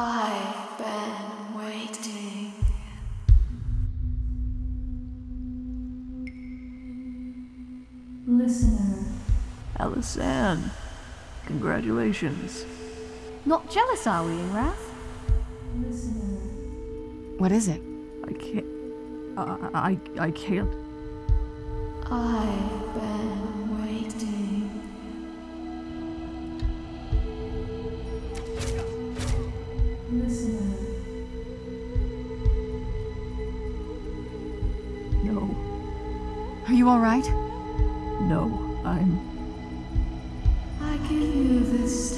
I've Alice-Anne, congratulations. Not jealous, are we, Ingrath? Listener. What is it? I can't. I, I, I can't. I've been waiting. Listener. No, Are you alright? no, I'm. This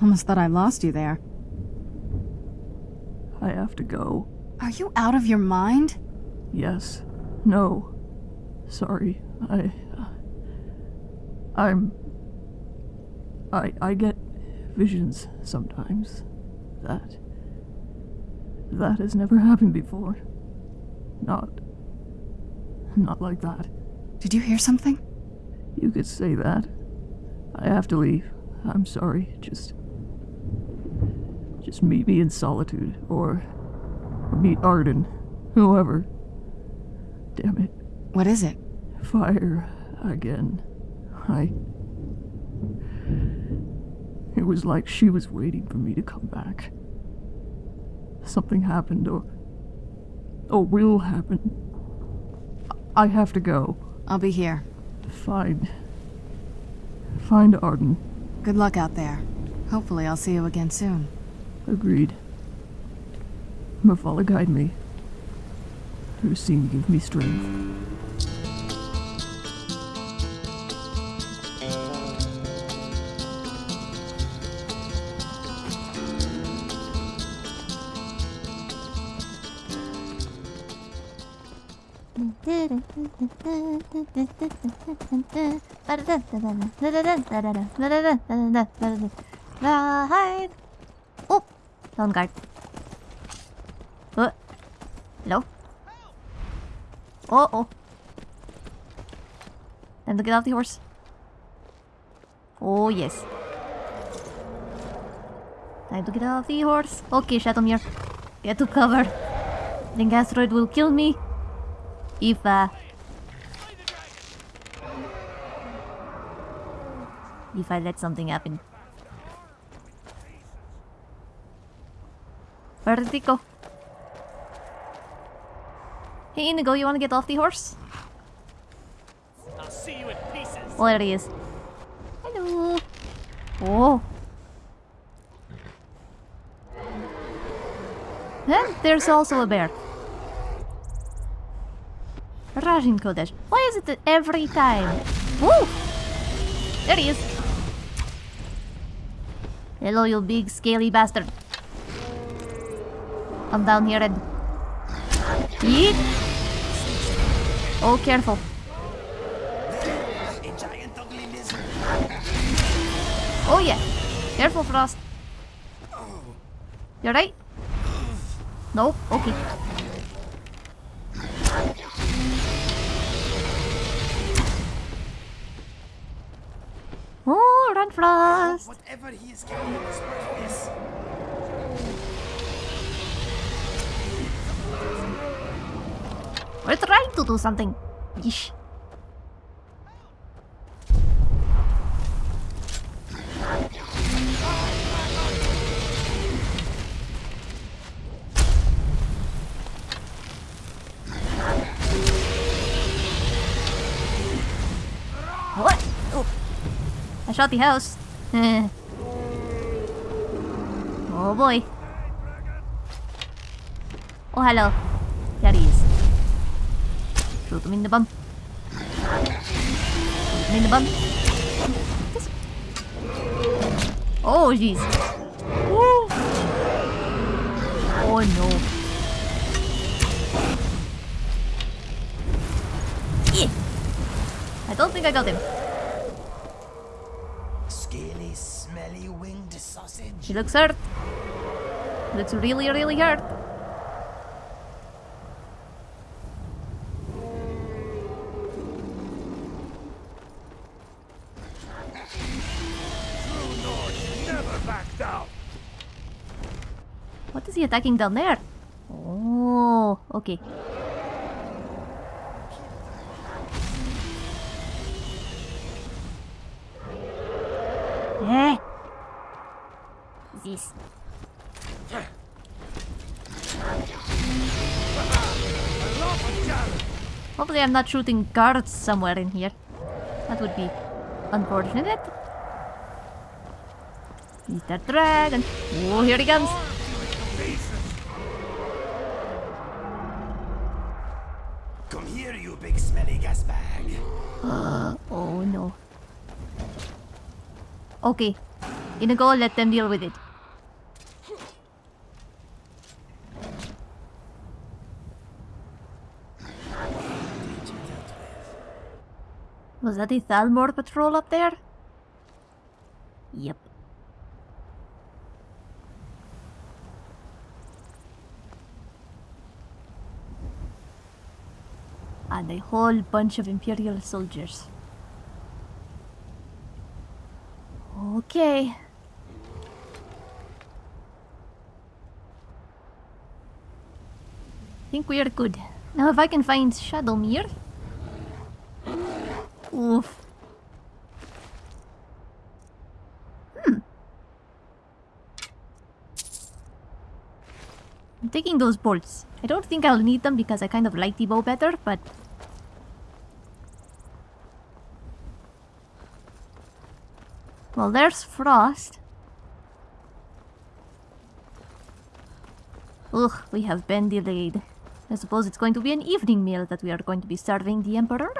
Almost thought I lost you there. I have to go. Are you out of your mind? Yes. No. Sorry. I. I'm. I. I get visions sometimes. That. That has never happened before. Not. Not like that. Did you hear something? You could say that. I have to leave. I'm sorry. Just. Just meet me in solitude, or. or meet Arden. Whoever. Damn it. What is it? Fire again. I. It was like she was waiting for me to come back. Something happened, or. or will happen. I have to go. I'll be here. Find. Find Arden. Good luck out there. Hopefully I'll see you again soon. Agreed. Mephala, guide me. Lucine, give me strength. Right. Oh, down guard. Uh, hello. Oh oh. Time get off the horse. Oh yes. Time to get off the horse. Okay, Shadowmere. Get to cover. Think Astrid will kill me. If uh if I let something happen. Where did he go? Hey Inigo, you wanna get off the horse? I'll see you in pieces. Oh, there he is. Hello. Oh. And there's also a bear. Rajin Kodesh. Why is it that every time? Woo! There he is. Hello, you big scaly bastard. Come down here and... Yeet! Oh, careful. Oh yeah. Careful, Frost. You alright? No? Okay. Oh, run Frost! Whatever he is carrying. We're trying to do something. Yeesh. What? Oh. I shot the house. Oh boy. Oh, hello. There he is. Shoot him in the bum. In the bum. This- Oh, jeez. Oh, no. Eh. I don't think I got him. Scaly, smelly winged sausage. She looks hurt. Looks really, really hurt. Is he attacking down there? Oh, okay. Eh. This. Hopefully I'm not shooting guards somewhere in here. That would be unfortunate. Mr. Dragon. Oh, here he comes. Okay. Gonna go let them deal with it. Was that the Thalmor patrol up there? Yep. And a whole bunch of Imperial soldiers. Okay. I think we are good. Now if I can find Shadowmere. Oof. Hmm. I'm taking those bolts. I don't think I'll need them because I kind of like the bow better, but... Well, there's Frost. Ugh, we have been delayed. I suppose it's going to be an evening meal that we are going to be serving the Emperor.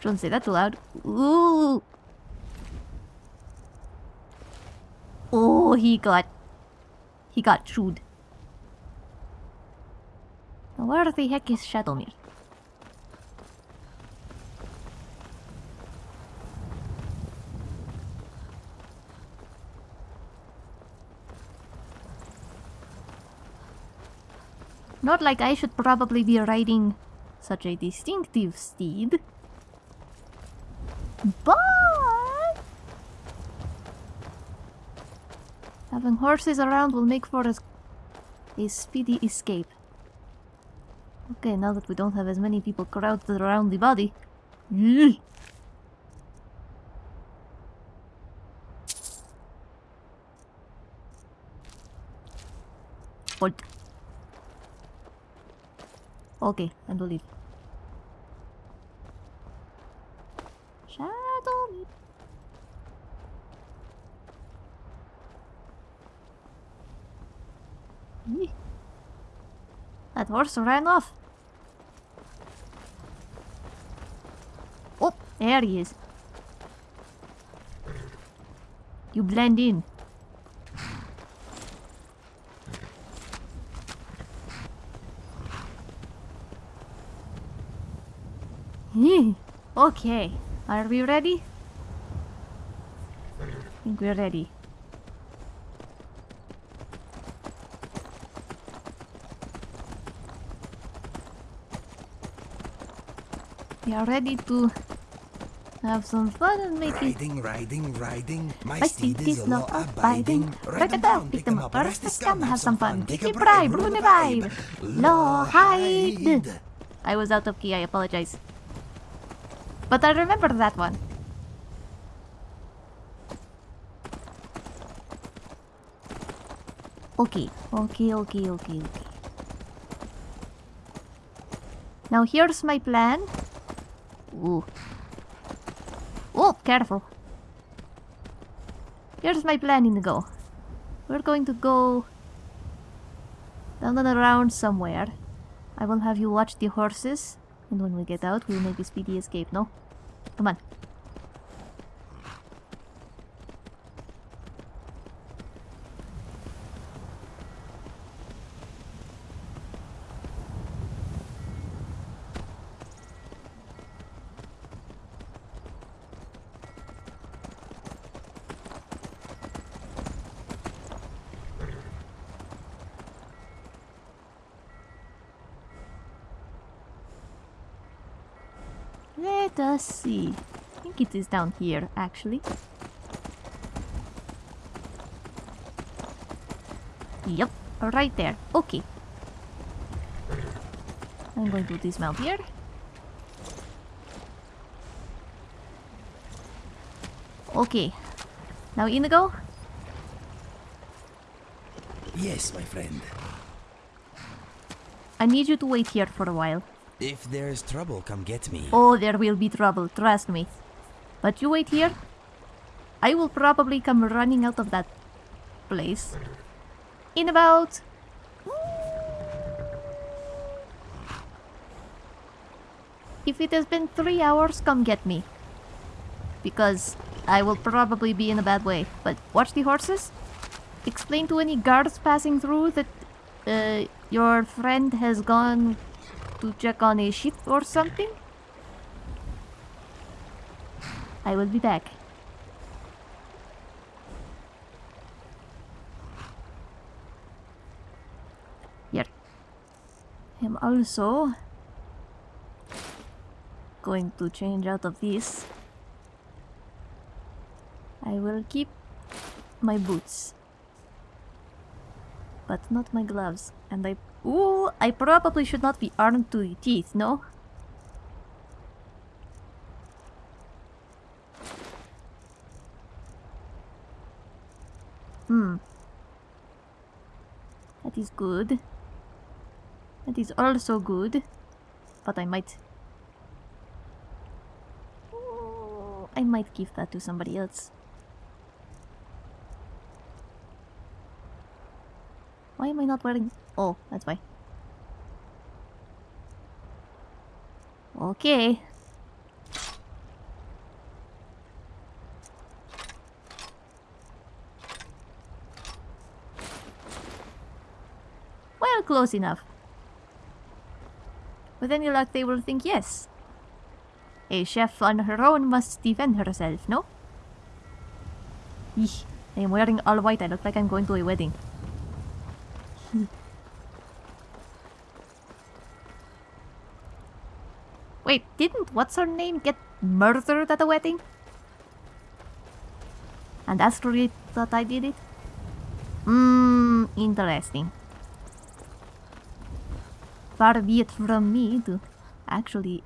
Don't say that loud. Ooh. Oh, he got... He got chewed. Now where the heck is Shadowmere? Not like I should probably be riding such a distinctive steed. But having horses around will make for a, a speedy escape. Okay, now that we don't have as many people crowded around the body. Ugh. Okay, I believe. Shadow me. Eeh. That horse ran off. Oh, there he is. You blend in. Hmm, okay, are we ready? I think we're ready. We are ready to have some fun and make it. Riding, riding, riding. My, My steed is law abiding. Write it down, pick them up, arrest the scum, have some fun. Take a bribe, ruin the vibe. Law hide. I was out of key, I apologize. But I remember that one. Okay, okay, okay, okay, okay. Now here's my plan. Ooh. Oh, careful. Here's my plan, Inigo. We're going to go down and around somewhere. I will have you watch the horses, and when we get out, we'll make a speedy escape, no? Come on. Let us see. I think it is down here, actually. Yep, right there. Okay. I'm going to dismount here. Okay. Now Inigo, Yes, my friend. I need you to wait here for a while. If there's trouble, come get me. Oh, there will be trouble, trust me. But you wait here. I will probably come running out of that place in about. If it has been three hours, come get me. Because I will probably be in a bad way. But watch the horses. Explain to any guards passing through that uh, your friend has gone to check on a ship or something? I will be back. Here. I'm also going to change out of this. I will keep my boots. But not my gloves. And I... Ooh, I probably should not be armed to the teeth, no? Hmm. That is good. That is also good. But I might... Ooh, I might give that to somebody else. Why am I not wearing... Oh, that's why. Okay. Well, close enough. With any luck, they will think yes. A chef on her own must defend herself, no? Eesh, I am wearing all white. I look like I'm going to a wedding. Wait, didn't what's her name get murdered at the wedding? And reason that I did it? Hmm, interesting. Far be it from me to actually...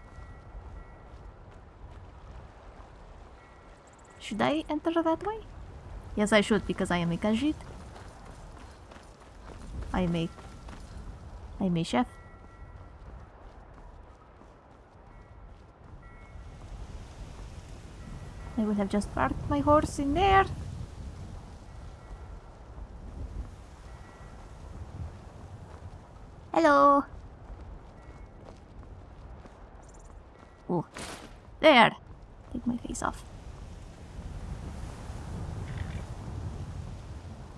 Should I enter that way? Yes, I should because I am a Khajiit. I am a... I am a chef. I would have just parked my horse in there. Hello. Oh, there. Take my face off.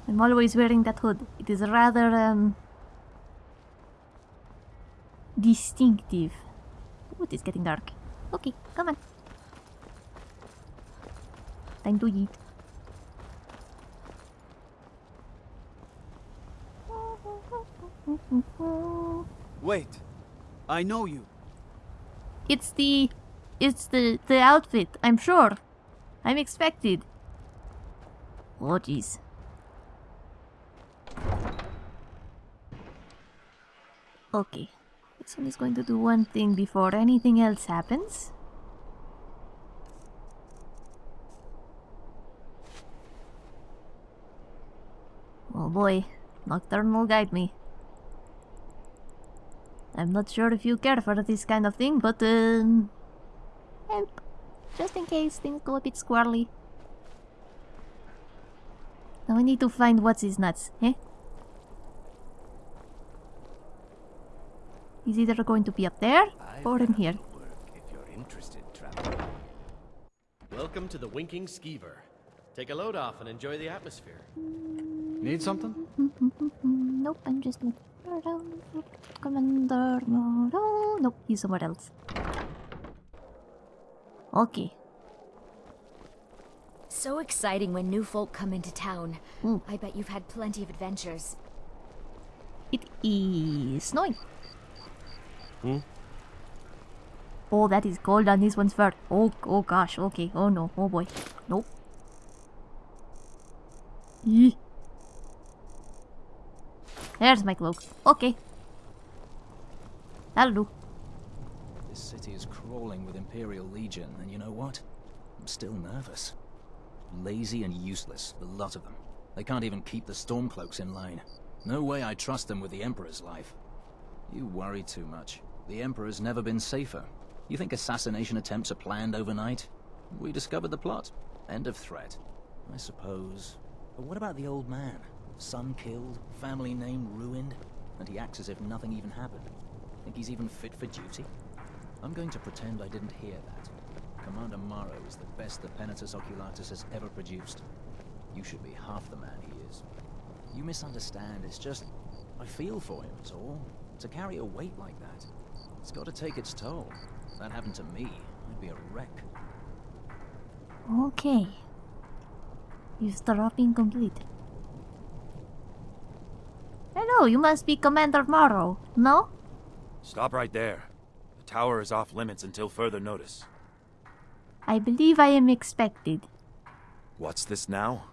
I'm always wearing that hood. It is rather um distinctive. Ooh, it is getting dark. Okay, come on. Time to eat. Wait, I know you. It's the it's the the outfit. I'm sure. I'm expected. Oh jeez. Okay. This one is going to do one thing before anything else happens. Oh boy, Nocturnal will guide me. I'm not sure if you care for this kind of thing, but um, help, just in case things go a bit squirrely. Now we need to find what's his nuts, eh? He's either going to be up there or in here. If you're interested. Welcome to the Winking Skeever. Take a load off and enjoy the atmosphere. Need something? Nope, I'm just looking around. Commander Maro. Nope, he's somewhere else. Okay. So exciting when new folk come into town. Mm. I bet you've had plenty of adventures. It is snowing. Hmm? Oh, that is cold on this one's fur. Oh, oh gosh. Okay. Oh no. Oh boy. Nope. Eeh. There's my cloak. Okay. That'll do. This city is crawling with Imperial Legion, and you know what? I'm still nervous. Lazy and useless, the lot of them. They can't even keep the Stormcloaks in line. No way I trust them with the Emperor's life. You worry too much. The Emperor's never been safer. You think assassination attempts are planned overnight? We discovered the plot. End of threat. I suppose. But what about the old man? Son killed, family name ruined, and he acts as if nothing even happened. Think he's even fit for duty? I'm going to pretend I didn't hear that. Commander Maro is the best the Penitus Oculatus has ever produced. You should be half the man he is. You misunderstand, it's just... I feel for him, it's all. To carry a weight like that, it's got to take its toll. If that happened to me, I'd be a wreck. Okay. Eavesdropping complete. Hello, you must be Commander Maro, no? Stop right there. The tower is off limits until further notice. I believe I am expected. What's this now?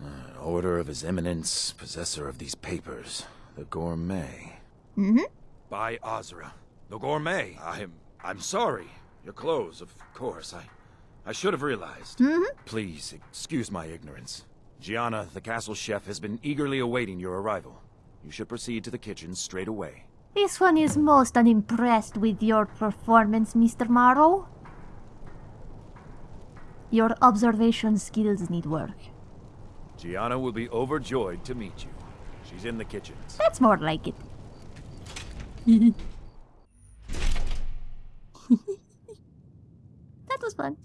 An order of His Eminence, possessor of these papers, the Gourmet. Mm-hmm. By Azura. The Gourmet. I'm... I'm sorry. Your clothes, of course. I... I should have realized. Mm-hmm. Please, excuse my ignorance. Gianna, the castle chef, has been eagerly awaiting your arrival. You should proceed to the kitchen straight away. This one is most unimpressed with your performance, Mr. Maro. Your observation skills need work. Gianna will be overjoyed to meet you. She's in the kitchens. That's more like it. that was fun.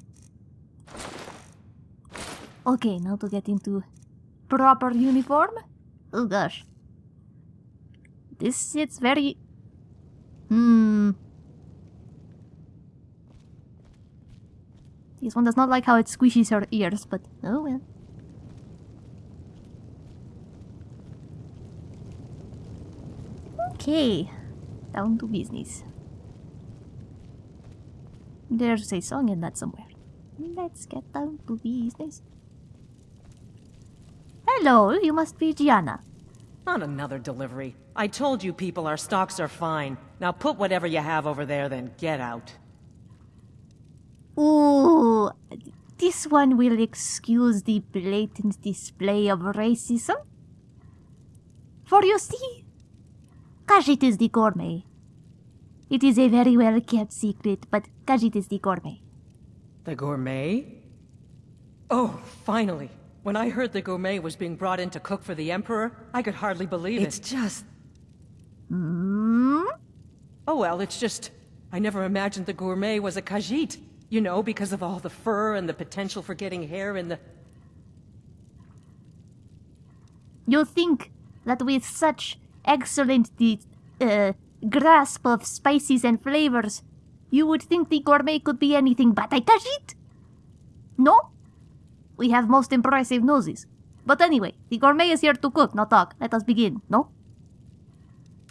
Okay, now to get into proper uniform. Oh gosh. This sits very... Hmm. This one does not like how it squishes her ears, but oh well. Okay, down to business. There's a song in that somewhere. Let's get down to business. Hello, you must be Gianna. Not another delivery. I told you people our stocks are fine. Now put whatever you have over there, then get out. Ooh, this one will excuse the blatant display of racism. For you see, Khajiit is the gourmet. It is a very well kept secret, but Khajiit is the gourmet. The gourmet? Oh, finally. When I heard the gourmet was being brought in to cook for the Emperor, I could hardly believe It's it. It's just. Hmm? Oh well, it's just... I never imagined the gourmet was a Khajiit. You know, because of all the fur and the potential for getting hair in the... You think that with such excellent the, uh, grasp of spices and flavors, you would think the gourmet could be anything but a Khajiit? No? We have most impressive noses. But anyway, the gourmet is here to cook, not talk. Let us begin, no?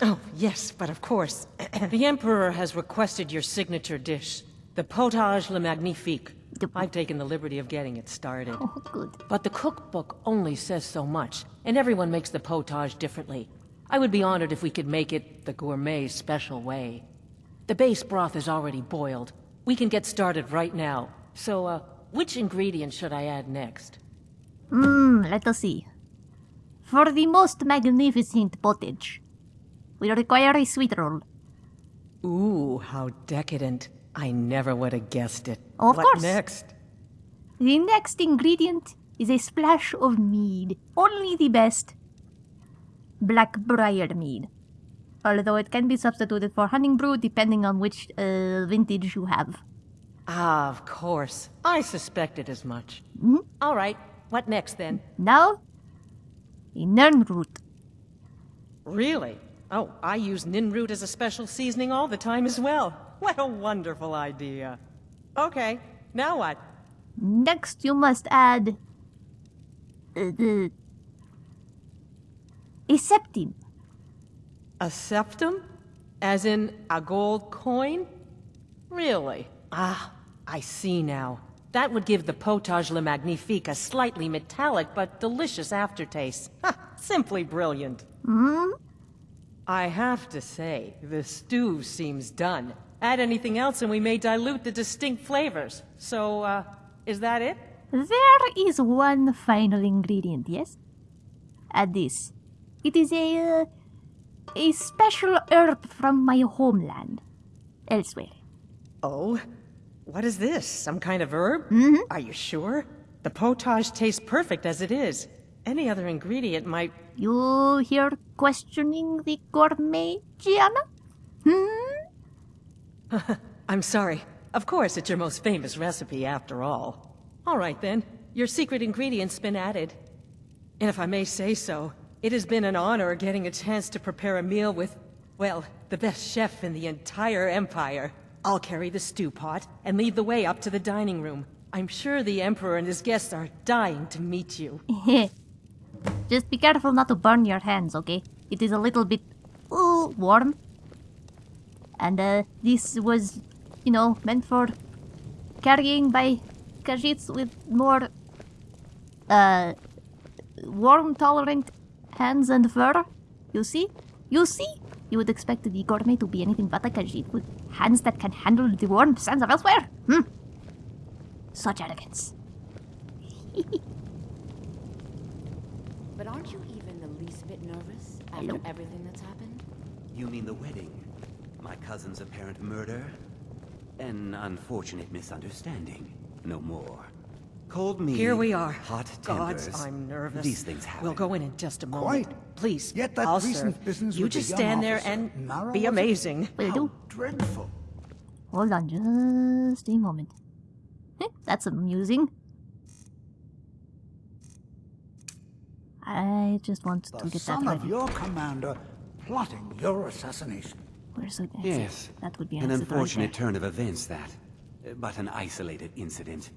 Oh, yes, but of course. the Emperor has requested your signature dish. The potage le magnifique. I've taken the liberty of getting it started. Oh, good. But the cookbook only says so much, and everyone makes the potage differently. I would be honored if we could make it the gourmet special way. The base broth is already boiled. We can get started right now. So, uh, which ingredient should I add next? Hmm, let us see. For the most magnificent pottage, we require a sweet roll. Ooh, how decadent. I never would have guessed it. Of what course. next? The next ingredient is a splash of mead. Only the best. Blackbriar mead. Although it can be substituted for Honningbrew depending on which uh, vintage you have. Ah, of course. I suspected as much. Mhm. All right, what next then? Now, nirnroot. Really? Oh, I use nirnroot as a special seasoning all the time as well. What a wonderful idea. Okay, now what? Next, you must add uh, the a septim. A septim? As in a gold coin? Really? Ah, I see now. That would give the potage le magnifique a slightly metallic but delicious aftertaste. Ha, simply brilliant. Hmm? I have to say, the stew seems done. Add anything else and we may dilute the distinct flavors. So, uh, is that it? There is one final ingredient, yes? Add this. It is a uh, a special herb from my homeland, Elsweyr. Oh? What is this? Some kind of herb? Mhm. Are you sure? The potage tastes perfect as it is. Any other ingredient might... You here questioning the gourmet, Gianna? Hmm? I'm sorry. Of course, it's your most famous recipe after all. All right then, your secret ingredient's been added. And if I may say so, it has been an honor getting a chance to prepare a meal with, well, the best chef in the entire empire. I'll carry the stew pot and lead the way up to the dining room. I'm sure the Emperor and his guests are dying to meet you. Just be careful not to burn your hands, okay? It is a little bit ooh, warm. And uh, this was, you know, meant for carrying by Khajiits with more uh, warm tolerant hands and fur. You see? You see? You would expect the gourmet to be anything but a Khajiit with hands that can handle the warm sands of Elsweyr. Hmm. Such arrogance. But aren't you even the least bit nervous after Hello? everything that's happened? You mean the wedding? My cousin's apparent murder? An unfortunate misunderstanding. No more. Cold meat. Here we are. Hot Gods, tempers. I'm nervous. These things happen. We'll go in in just a moment. Quite. Please, Yet that I'll recent serve. business You with the just young stand there and narrow, be amazing. Will do. Dreadful. Hold on just a moment. Eh, that's amusing. I just want to The get that son of your commander plotting your assassination. Where's the exit? Yes. That would be An exit right unfortunate turn of events, that. But an isolated incident.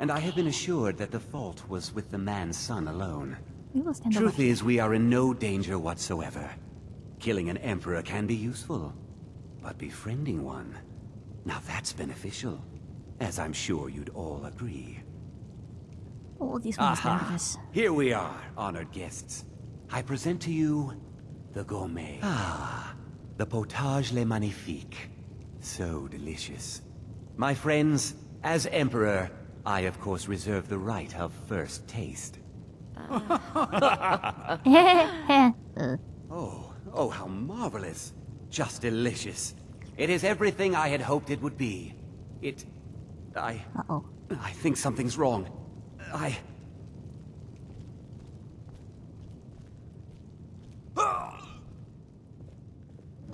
And I have been assured that the fault was with the man's son alone. We Truth is, we are in no danger whatsoever. Killing an emperor can be useful, but befriending one, now that's beneficial. As I'm sure you'd all agree. Oh, this one's Aha! nervous. Here we are, honored guests. I present to you the gourmet. Ah, the potage le magnifique. So delicious. My friends, as emperor, I of course reserve the right of first taste. uh, Oh, oh, how marvelous. Just delicious. It is everything I had hoped it would be. It... I... Uh-oh. I think something's wrong. I...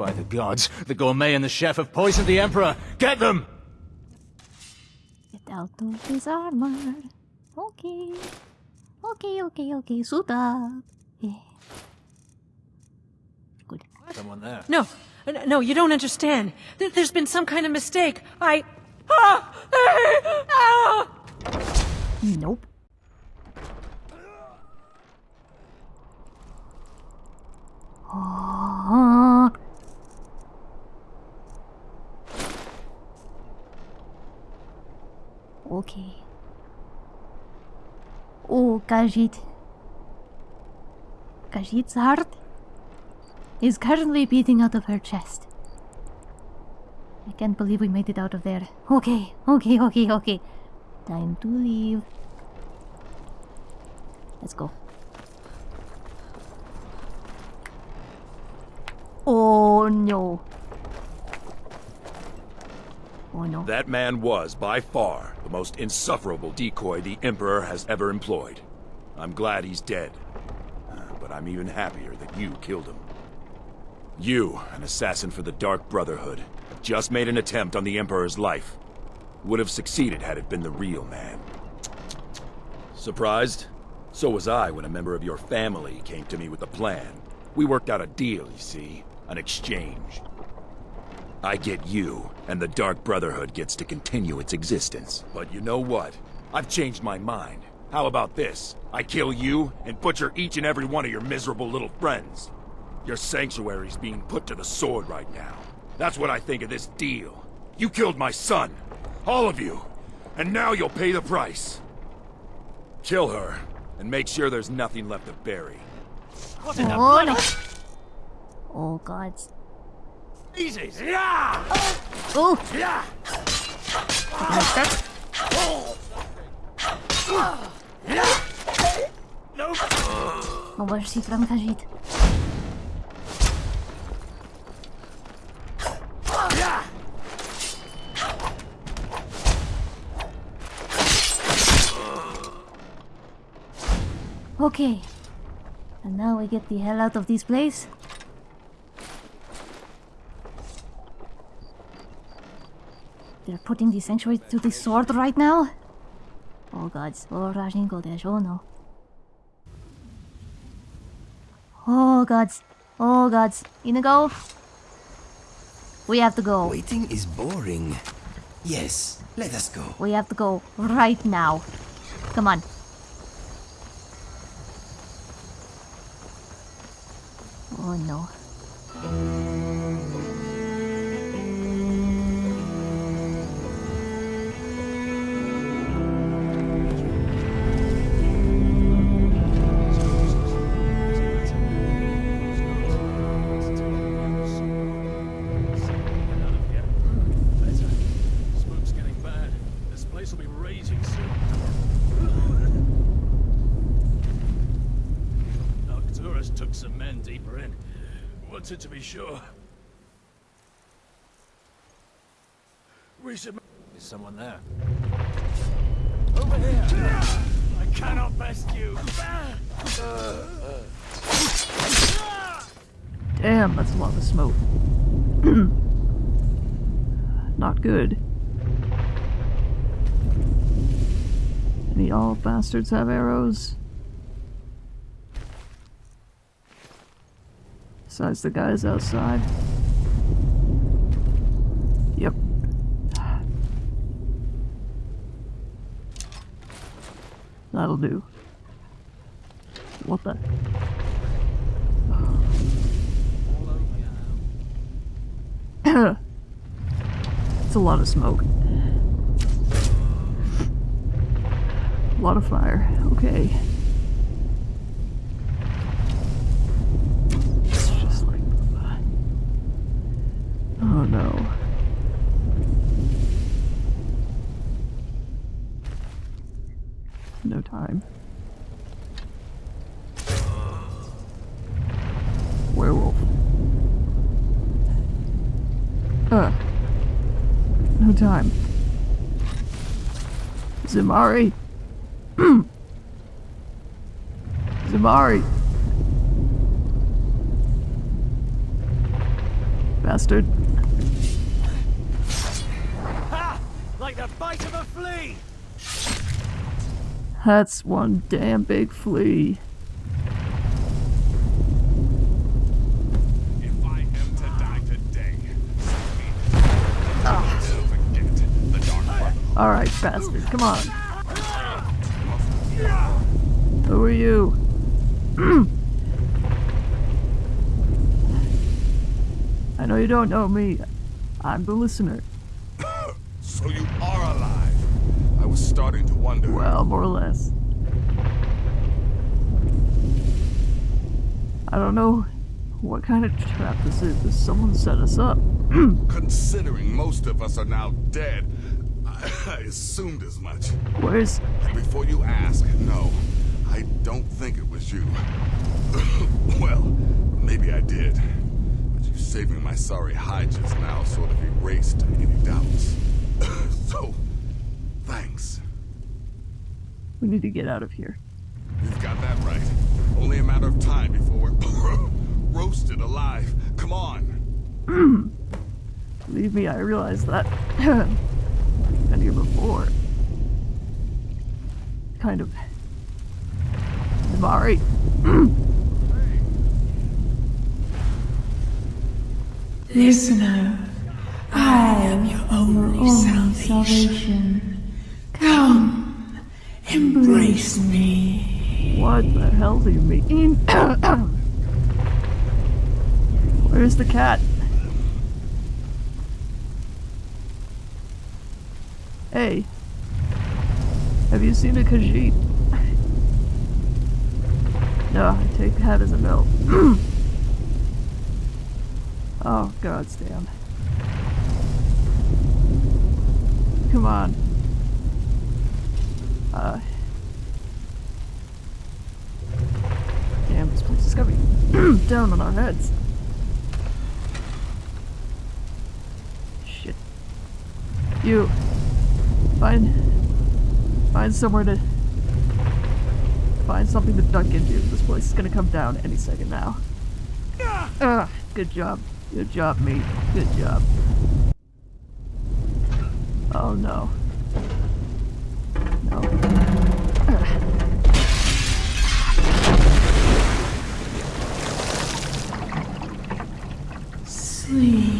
By the gods, the gourmet and the chef have poisoned the Emperor! Get them! Get out of his armor. Okay. Okay, okay, okay. Suit up. Yeah. Good. Someone there. No, no, you don't understand. There's been some kind of mistake. I. Ah! Ah! Nope. Oh. Okay. Oh, Khajiit. Khajiit's heart is currently beating out of her chest. I can't believe we made it out of there. Okay, okay, okay, okay. Time to leave. Let's go. Oh no. That man was, by far, the most insufferable decoy the Emperor has ever employed. I'm glad he's dead. But I'm even happier that you killed him. You, an assassin for the Dark Brotherhood, just made an attempt on the Emperor's life. Would have succeeded had it been the real man. Surprised? So was I when a member of your family came to me with a plan. We worked out a deal, you see. An exchange. I get you, and the Dark Brotherhood gets to continue its existence. But you know what? I've changed my mind. How about this? I kill you, and butcher each and every one of your miserable little friends. Your sanctuary's being put to the sword right now. That's what I think of this deal. You killed my son. All of you. And now you'll pay the price. Kill her, and make sure there's nothing left to bury. Oh no. Oh god. Easy! Yeah! Oh! Yeah! No mercy from Khajiit. Okay. And now we get the hell out of this place. They're putting the sanctuary to the sword right now? Oh gods. Oh Rajin Kodesh. Oh no. Oh gods. Oh gods. Inigo? We have to go. Waiting is boring. Yes, let us go. We have to go right now. Come on. Oh no. Wanted be sure. We should... Is someone there? Over here! I cannot best you! Damn, that's a lot of smoke. Not good. Any all bastards have arrows? Besides the guys outside. Yep. That'll do. What the? it's a lot of smoke. A lot of fire. Okay. It's just like. Oh no. No time. Werewolf. Uh. No time. Zimari. Hmm. Zamari! Bastard. Ha! Like the bite of a flea! That's one damn big flea. Alright, bastard, come on. Who are you? I know you don't know me. I'm the listener. So you are alive. I was starting to wonder. Well, more or less. I don't know what kind of trap this is, but someone set us up. Considering most of us are now dead, I, assumed as much. Where's... And before you ask, no, I don't think it was you. well, maybe I did. But you saving my sorry hide just now sort of erased any doubts. so, thanks. We need to get out of here. You've got that right. Only a matter of time before we're roasted alive. Come on. Believe me, I realize that. Been here before. Kind of. I'm alright. Listener, I am your only, oh, salvation. Come, embrace me. What the hell do you mean? Where's the cat? Hey. Have you seen a Khajiit? no, I take that as a no. oh, gods damn. Come on. Uh. Damn, this place is gonna down on our heads. Shit. You. Find, find somewhere to, find something to duck into. This place is gonna come down any second now. Ah, good job. Good job, mate. Good job. Oh no. No. Sleep.